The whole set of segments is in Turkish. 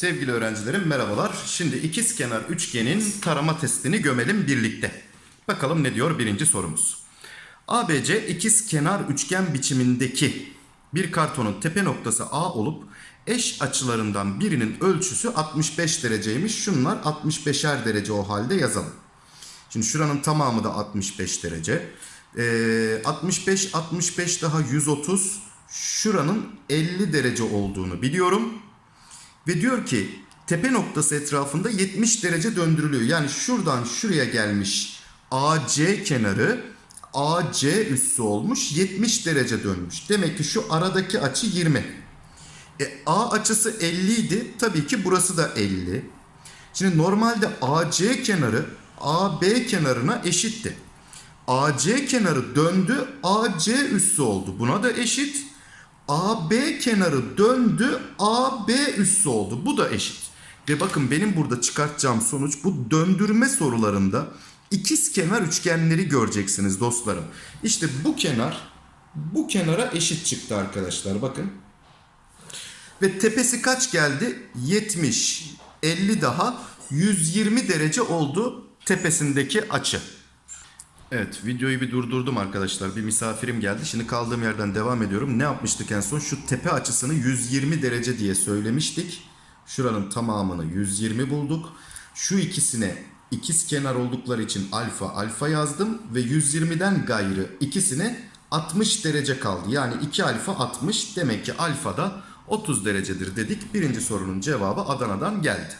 Sevgili öğrencilerim merhabalar. Şimdi ikizkenar üçgenin tarama testini gömelim birlikte. Bakalım ne diyor birinci sorumuz. ABC ikizkenar üçgen biçimindeki bir kartonun tepe noktası A olup eş açılarından birinin ölçüsü 65 dereceymiş. Şunlar 65'er derece o halde yazalım. Şimdi şuranın tamamı da 65 derece. Ee, 65 65 daha 130 şuranın 50 derece olduğunu biliyorum. Ve diyor ki tepe noktası etrafında 70 derece döndürülüyor. Yani şuradan şuraya gelmiş AC kenarı AC üssü olmuş 70 derece dönmüş. Demek ki şu aradaki açı 20. E, A açısı 50 idi. Tabii ki burası da 50. Şimdi normalde AC kenarı AB kenarına eşitti. AC kenarı döndü AC üssü oldu. Buna da eşit. AB kenarı döndü AB üssü oldu. Bu da eşit. Ve bakın benim burada çıkartacağım sonuç bu döndürme sorularında ikiz kenar üçgenleri göreceksiniz dostlarım. İşte bu kenar bu kenara eşit çıktı arkadaşlar bakın. Ve tepesi kaç geldi? 70, 50 daha 120 derece oldu tepesindeki açı. Evet videoyu bir durdurdum arkadaşlar. Bir misafirim geldi. Şimdi kaldığım yerden devam ediyorum. Ne yapmıştık en son? Şu tepe açısını 120 derece diye söylemiştik. Şuranın tamamını 120 bulduk. Şu ikisine ikiz kenar oldukları için alfa alfa yazdım. Ve 120'den gayrı ikisine 60 derece kaldı. Yani 2 alfa 60 demek ki alfa da 30 derecedir dedik. Birinci sorunun cevabı Adana'dan geldi.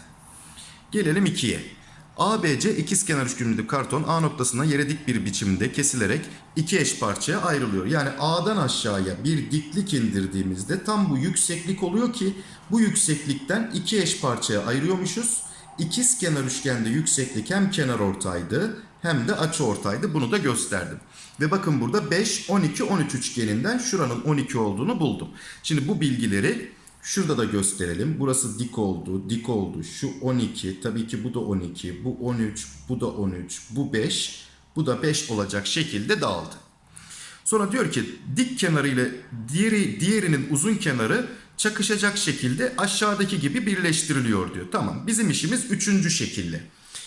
Gelelim 2'ye. ABC ikizkenar üçgenli karton A noktasına yere dik bir biçimde kesilerek iki eş parçaya ayrılıyor. Yani A'dan aşağıya bir diklik indirdiğimizde tam bu yükseklik oluyor ki bu yükseklikten iki eş parçaya ayırıyormuşuz. İkizkenar üçgende yükseklik hem kenar ortaydı hem de açı ortaydı. Bunu da gösterdim. Ve bakın burada 5, 12, 13 üçgeninden şuranın 12 olduğunu buldum. Şimdi bu bilgileri Şurada da gösterelim. Burası dik oldu, dik oldu. Şu 12, tabii ki bu da 12, bu 13, bu da 13, bu 5, bu da 5 olacak şekilde dağıldı. Sonra diyor ki dik kenarı ile diğeri, diğerinin uzun kenarı çakışacak şekilde aşağıdaki gibi birleştiriliyor diyor. Tamam bizim işimiz üçüncü şekilde.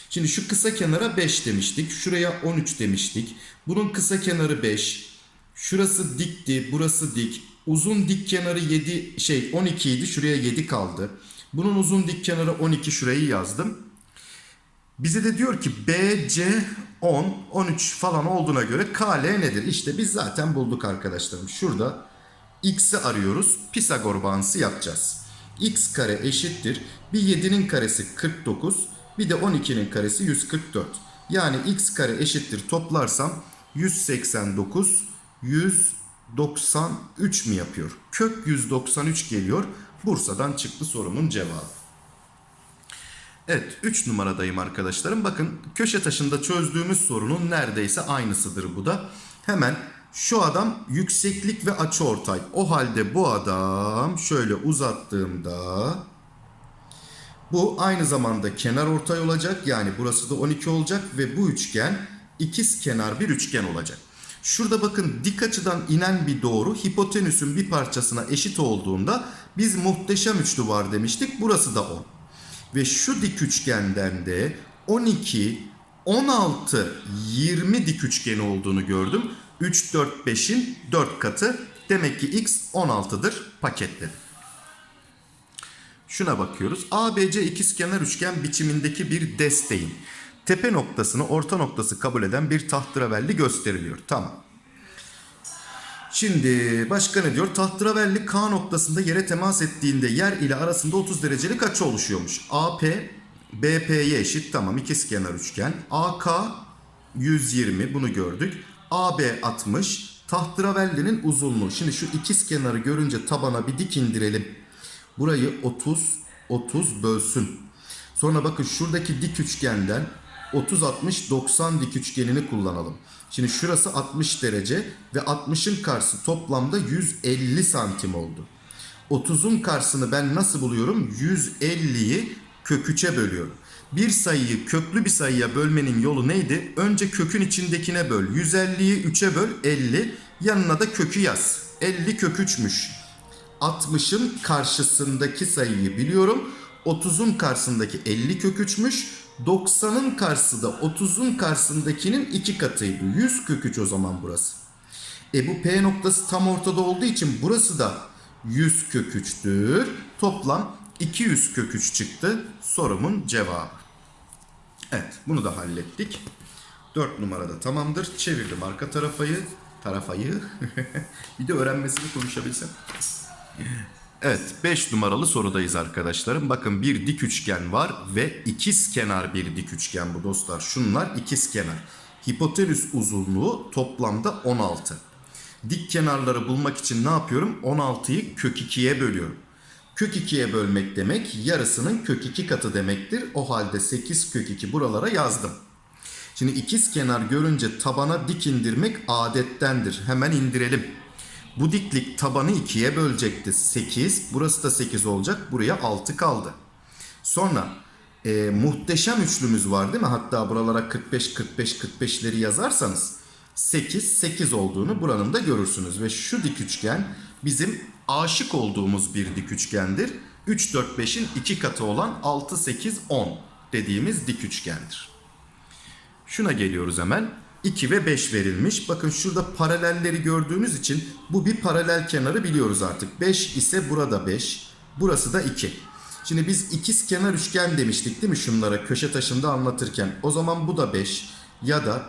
Şimdi şu kısa kenara 5 demiştik. Şuraya 13 demiştik. Bunun kısa kenarı 5. Şurası dikti, burası dik. Uzun dik kenarı 7 şey 12 idi. Şuraya 7 kaldı. Bunun uzun dik kenarı 12 şurayı yazdım. Bize de diyor ki BC 10, 13 falan olduğuna göre KL nedir? İşte biz zaten bulduk arkadaşlarım. Şurada x'i arıyoruz. Pisagor bağıntısı yapacağız. x kare eşittir. Bir 7'nin karesi 49. Bir de 12'nin karesi 144. Yani x kare eşittir toplarsam 189, 193 mi yapıyor? Kök 193 geliyor. Bursa'dan çıktı sorumun cevabı. Evet 3 numaradayım arkadaşlarım. Bakın köşe taşında çözdüğümüz sorunun neredeyse aynısıdır bu da. Hemen şu adam yükseklik ve açı ortay. O halde bu adam şöyle uzattığımda bu aynı zamanda kenar ortay olacak. Yani burası da 12 olacak ve bu üçgen ikiz kenar bir üçgen olacak. Şurada bakın dik açıdan inen bir doğru hipotenüsün bir parçasına eşit olduğunda biz muhteşem üçlü var demiştik. Burası da 10. Ve şu dik üçgenden de 12, 16, 20 dik üçgeni olduğunu gördüm. 3, 4, 5'in 4 katı. Demek ki x 16'dır paketledim. Şuna bakıyoruz. ABC ikizkenar üçgen biçimindeki bir desteğin tepe noktasını orta noktası kabul eden bir tahterevalli gösteriliyor. Tamam. Şimdi başka ne diyor? Tahterevalli K noktasında yere temas ettiğinde yer ile arasında 30 derecelik açı oluşuyormuş. AP BP'ye eşit. Tamam ikizkenar üçgen. AK 120 bunu gördük. AB 60. Tahterevallinin uzunluğu. Şimdi şu ikiz kenarı görünce tabana bir dik indirelim. Burayı 30 30 bölsün. Sonra bakın şuradaki dik üçgenden 30 60 90 dik üçgenini kullanalım. Şimdi şurası 60 derece ve 60'ın karşısı toplamda 150 santim oldu. 30'un karşısını ben nasıl buluyorum? 150'yi kök 3'e bölüyorum. Bir sayıyı köklü bir sayıya bölmenin yolu neydi? Önce kökün içindekine böl. 150'yi 3'e böl 50. Yanına da kökü yaz. 50 kök 3'müş. 60'ın karşısındaki sayıyı biliyorum. 30'un karşısındaki 50 kök 3'müş. 90'ın karşısı da 30'un karşısındakinin iki katıydı. 100 kök 3 o zaman burası. E bu P noktası tam ortada olduğu için burası da 100 kök 3'tür. Toplam 200 kök 3 çıktı. Sorumun cevabı. Evet bunu da hallettik. 4 numarada tamamdır. Çevirdim arka tarafayı. Tarafayı. bir de öğrenmesini konuşabilsem. Evet 5 numaralı sorudayız arkadaşlarım. Bakın bir dik üçgen var ve ikiz kenar bir dik üçgen bu dostlar. Şunlar ikiz kenar. Hipotenüs uzunluğu toplamda 16. Dik kenarları bulmak için ne yapıyorum? 16'yı kök 2'ye bölüyorum. Kök 2'ye bölmek demek yarısının kök 2 katı demektir. O halde 8 kök 2 buralara yazdım. Şimdi ikiz kenar görünce tabana dik indirmek adettendir. Hemen indirelim. Bu diklik tabanı 2'ye bölecekti. 8. Burası da 8 olacak. Buraya 6 kaldı. Sonra e, muhteşem üçlümüz var değil mi? Hatta buralara 45 45 45'leri yazarsanız 8 8 olduğunu buranın da görürsünüz. Ve şu dik üçgen bizim aşık olduğumuz bir dik üçgendir. 3 4 5'in 2 katı olan 6 8 10 dediğimiz dik üçgendir. Şuna geliyoruz hemen. 2 ve 5 verilmiş. Bakın şurada paralelleri gördüğünüz için bu bir paralel kenarı biliyoruz artık. 5 ise burada 5. Burası da 2. Şimdi biz ikiz kenar üçgen demiştik değil mi şunlara köşe taşında anlatırken. O zaman bu da 5 ya da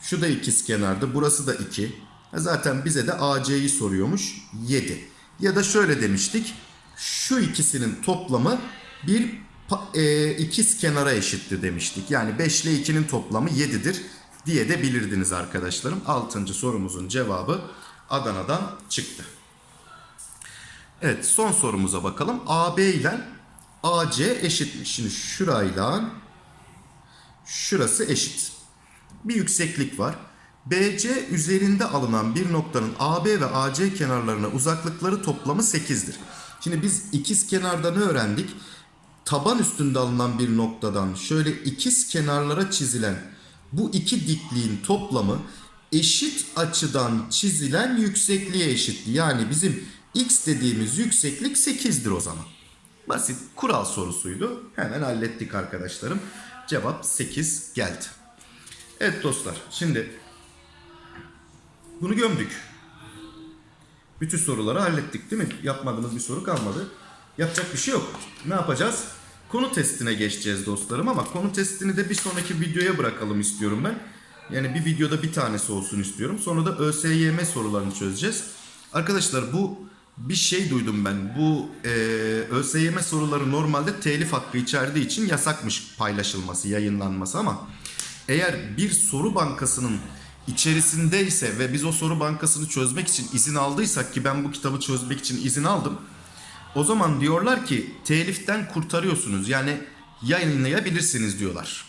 şu da ikiz kenardı burası da 2. Zaten bize de AC'yi soruyormuş 7. Ya da şöyle demiştik. Şu ikisinin toplamı bir e, ikiz kenara eşittir demiştik. Yani 5 ile 2'nin toplamı 7'dir diye de bilirdiniz arkadaşlarım. 6. sorumuzun cevabı Adana'dan çıktı. Evet son sorumuza bakalım. AB ile AC eşitmiş. Şimdi şurayla şurası eşit. Bir yükseklik var. BC üzerinde alınan bir noktanın AB ve AC kenarlarına uzaklıkları toplamı 8'dir. Şimdi biz ikiz kenarda ne öğrendik? Taban üstünde alınan bir noktadan şöyle ikiz kenarlara çizilen bu iki dikliğin toplamı eşit açıdan çizilen yüksekliğe eşitti. Yani bizim x dediğimiz yükseklik 8'dir o zaman. Basit kural sorusuydu. Hemen hallettik arkadaşlarım. Cevap 8 geldi. Evet dostlar şimdi bunu gömdük. Bütün soruları hallettik değil mi? Yapmadığımız bir soru kalmadı. Yapacak bir şey yok. Ne yapacağız? Konu testine geçeceğiz dostlarım ama konu testini de bir sonraki videoya bırakalım istiyorum ben. Yani bir videoda bir tanesi olsun istiyorum. Sonra da ÖSYM sorularını çözeceğiz. Arkadaşlar bu bir şey duydum ben. Bu e, ÖSYM soruları normalde telif hakkı içerdiği için yasakmış paylaşılması, yayınlanması ama eğer bir soru bankasının içerisindeyse ve biz o soru bankasını çözmek için izin aldıysak ki ben bu kitabı çözmek için izin aldım. O zaman diyorlar ki teliften kurtarıyorsunuz yani yayınlayabilirsiniz diyorlar.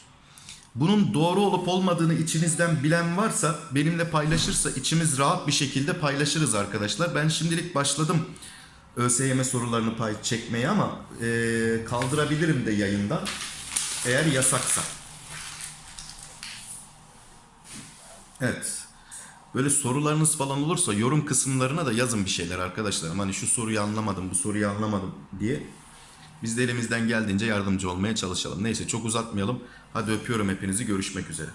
Bunun doğru olup olmadığını içinizden bilen varsa benimle paylaşırsa içimiz rahat bir şekilde paylaşırız arkadaşlar. Ben şimdilik başladım ÖSYM sorularını pay çekmeye ama eee, kaldırabilirim de yayından eğer yasaksa. Evet. Böyle sorularınız falan olursa yorum kısımlarına da yazın bir şeyler arkadaşlarım. Hani şu soruyu anlamadım, bu soruyu anlamadım diye. Biz de elimizden geldiğince yardımcı olmaya çalışalım. Neyse çok uzatmayalım. Hadi öpüyorum hepinizi. Görüşmek üzere.